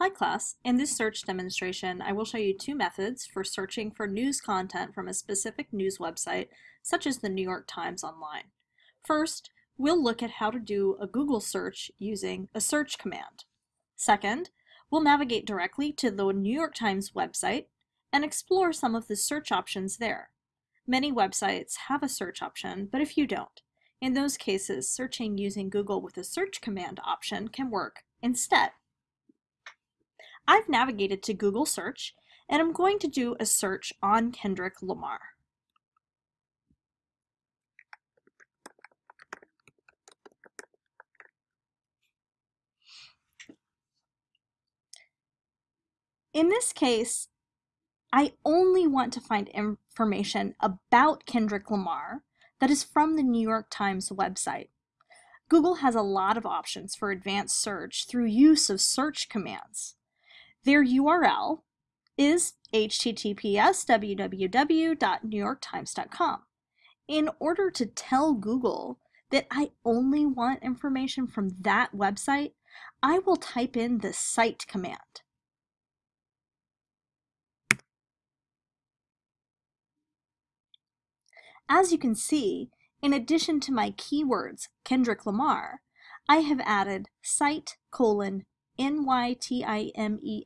Hi class, in this search demonstration I will show you two methods for searching for news content from a specific news website such as the New York Times Online. First, we'll look at how to do a Google search using a search command. Second, we'll navigate directly to the New York Times website and explore some of the search options there. Many websites have a search option, but if you don't. In those cases, searching using Google with a search command option can work instead. I've navigated to Google search and I'm going to do a search on Kendrick Lamar. In this case, I only want to find information about Kendrick Lamar that is from the New York Times website. Google has a lot of options for advanced search through use of search commands. Their URL is https www.newyorktimes.com. In order to tell Google that I only want information from that website, I will type in the site command. As you can see, in addition to my keywords Kendrick Lamar, I have added site colon nytimes.com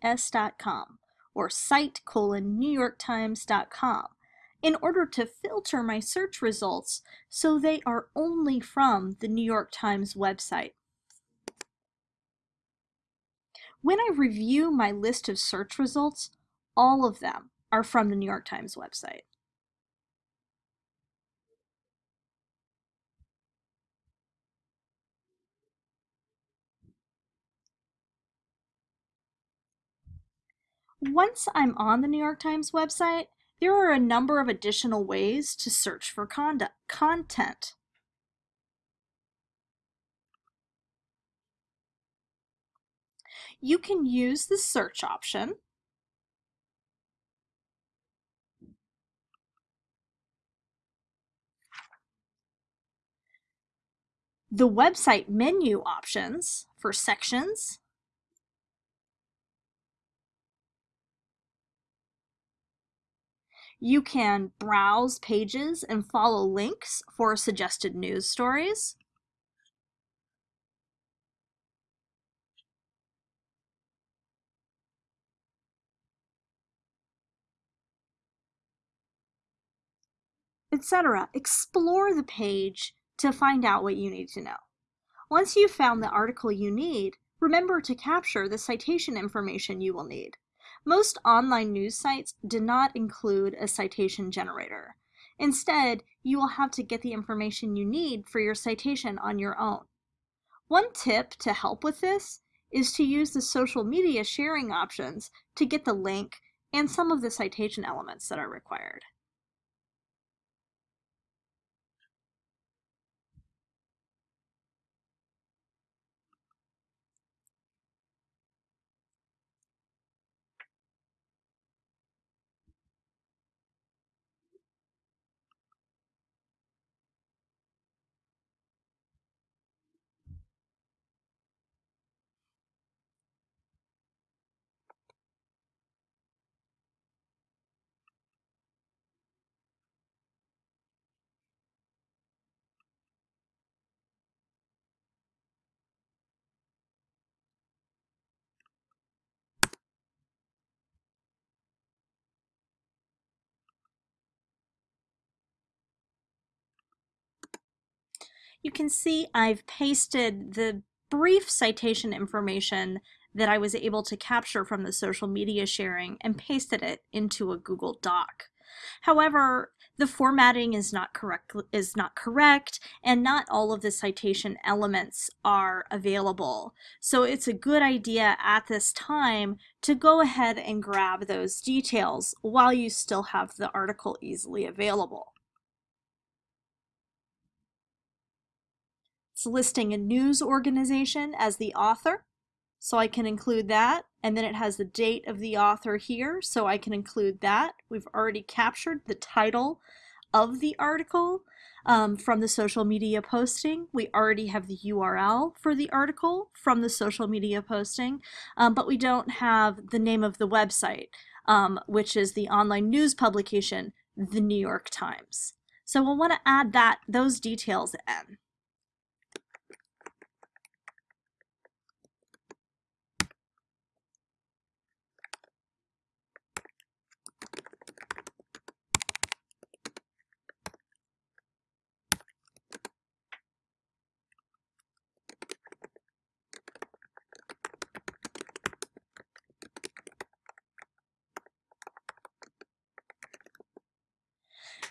or site colon newyorktimes.com in order to filter my search results so they are only from the New York Times website. When I review my list of search results, all of them are from the New York Times website. Once I'm on the New York Times website, there are a number of additional ways to search for content. You can use the search option the website menu options for sections You can browse pages and follow links for suggested news stories. etc. Explore the page to find out what you need to know. Once you've found the article you need, remember to capture the citation information you will need. Most online news sites do not include a citation generator. Instead, you will have to get the information you need for your citation on your own. One tip to help with this is to use the social media sharing options to get the link and some of the citation elements that are required. You can see I've pasted the brief citation information that I was able to capture from the social media sharing and pasted it into a Google Doc. However, the formatting is not correct is not correct and not all of the citation elements are available. So it's a good idea at this time to go ahead and grab those details while you still have the article easily available. It's listing a news organization as the author, so I can include that. And then it has the date of the author here, so I can include that. We've already captured the title of the article um, from the social media posting. We already have the URL for the article from the social media posting, um, but we don't have the name of the website, um, which is the online news publication, The New York Times. So we'll want to add that those details in.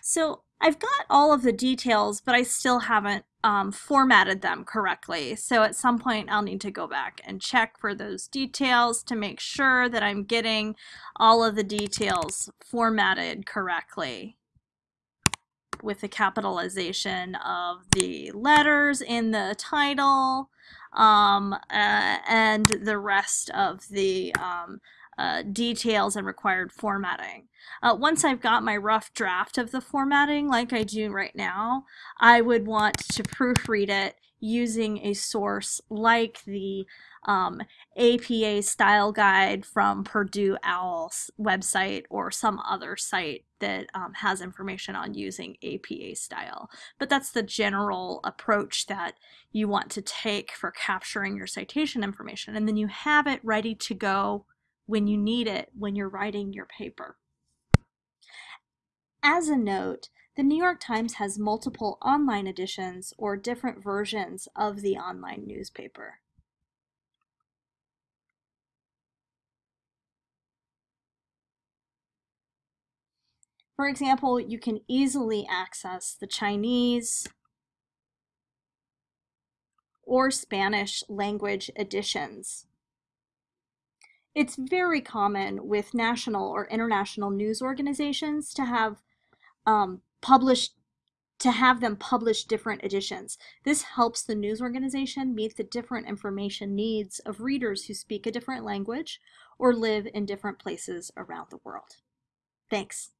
So I've got all of the details, but I still haven't um, formatted them correctly. So at some point I'll need to go back and check for those details to make sure that I'm getting all of the details formatted correctly with the capitalization of the letters in the title um, uh, and the rest of the um, uh, details and required formatting. Uh, once I've got my rough draft of the formatting, like I do right now, I would want to proofread it using a source like the um, APA style guide from Purdue OWL's website or some other site that um, has information on using APA style. But that's the general approach that you want to take for capturing your citation information. And then you have it ready to go when you need it when you're writing your paper. As a note, the New York Times has multiple online editions or different versions of the online newspaper. For example, you can easily access the Chinese or Spanish language editions it's very common with national or international news organizations to have um, published to have them publish different editions. This helps the news organization meet the different information needs of readers who speak a different language or live in different places around the world. Thanks.